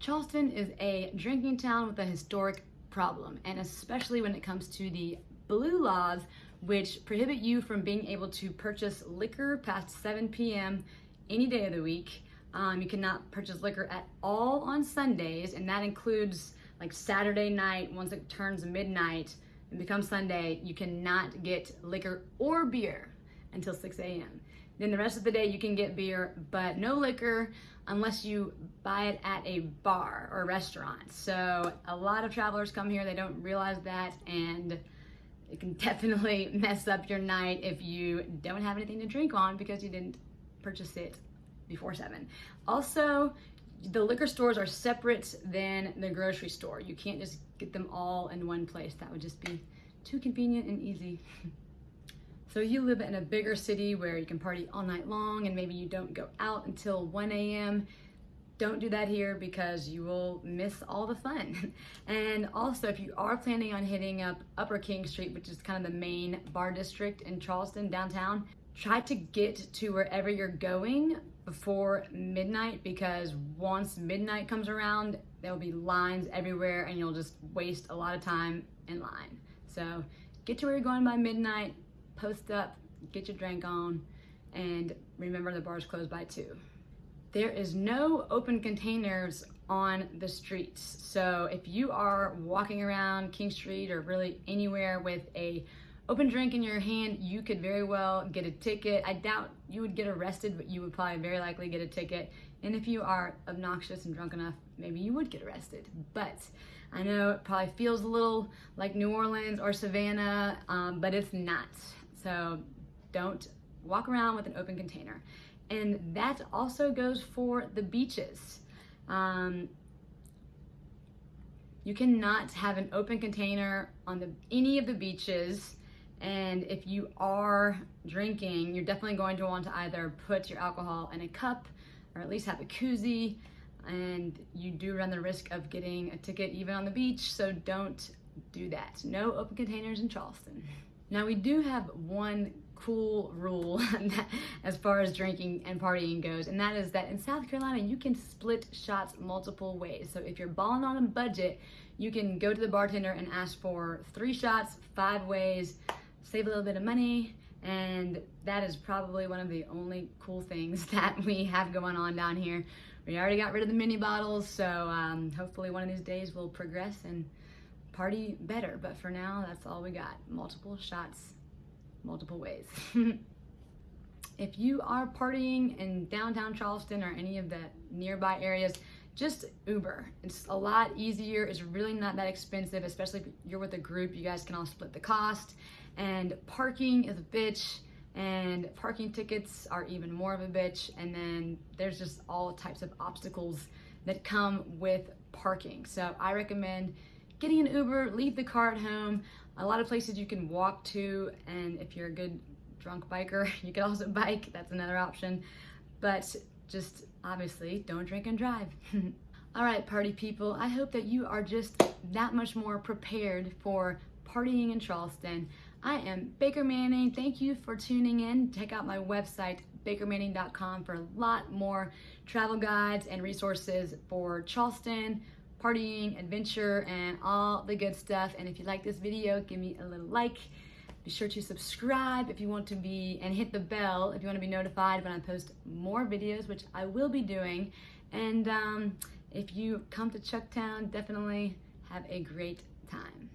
Charleston is a drinking town with a historic problem, and especially when it comes to the blue laws, which prohibit you from being able to purchase liquor past 7 p.m. any day of the week. Um, you cannot purchase liquor at all on Sundays, and that includes like Saturday night, once it turns midnight and becomes Sunday, you cannot get liquor or beer until 6 a.m. Then the rest of the day you can get beer, but no liquor unless you buy it at a bar or restaurant. So a lot of travelers come here, they don't realize that, and it can definitely mess up your night if you don't have anything to drink on because you didn't purchase it before seven. Also, the liquor stores are separate than the grocery store. You can't just get them all in one place. That would just be too convenient and easy. So you live in a bigger city where you can party all night long and maybe you don't go out until 1 a.m. Don't do that here because you will miss all the fun. And also if you are planning on hitting up Upper King Street, which is kind of the main bar district in Charleston downtown, try to get to wherever you're going before midnight because once midnight comes around, there will be lines everywhere and you'll just waste a lot of time in line. So get to where you're going by midnight, post up, get your drink on, and remember the bar's closed by two. There is no open containers on the streets. So if you are walking around King Street or really anywhere with a open drink in your hand, you could very well get a ticket. I doubt you would get arrested, but you would probably very likely get a ticket. And if you are obnoxious and drunk enough, maybe you would get arrested. But I know it probably feels a little like New Orleans or Savannah, um, but it's not. So don't walk around with an open container. And that also goes for the beaches. Um, you cannot have an open container on the any of the beaches. And if you are drinking, you're definitely going to want to either put your alcohol in a cup or at least have a koozie. And you do run the risk of getting a ticket even on the beach, so don't do that. No open containers in Charleston. Now we do have one cool rule as far as drinking and partying goes, and that is that in South Carolina, you can split shots multiple ways. So if you're balling on a budget, you can go to the bartender and ask for three shots, five ways, save a little bit of money, and that is probably one of the only cool things that we have going on down here. We already got rid of the mini bottles, so um, hopefully one of these days we'll progress and party better. But for now, that's all we got. Multiple shots, multiple ways. if you are partying in downtown Charleston or any of the nearby areas, just Uber. It's a lot easier. It's really not that expensive, especially if you're with a group. You guys can all split the cost. And parking is a bitch. And parking tickets are even more of a bitch. And then there's just all types of obstacles that come with parking. So I recommend getting an Uber, leave the car at home. A lot of places you can walk to, and if you're a good drunk biker, you can also bike. That's another option. But just obviously don't drink and drive. All right, party people, I hope that you are just that much more prepared for partying in Charleston. I am Baker Manning. Thank you for tuning in. Check out my website, bakermanning.com, for a lot more travel guides and resources for Charleston, partying, adventure, and all the good stuff. And if you like this video, give me a little like. Be sure to subscribe if you want to be, and hit the bell if you want to be notified when I post more videos, which I will be doing. And um, if you come to Chucktown, definitely have a great time.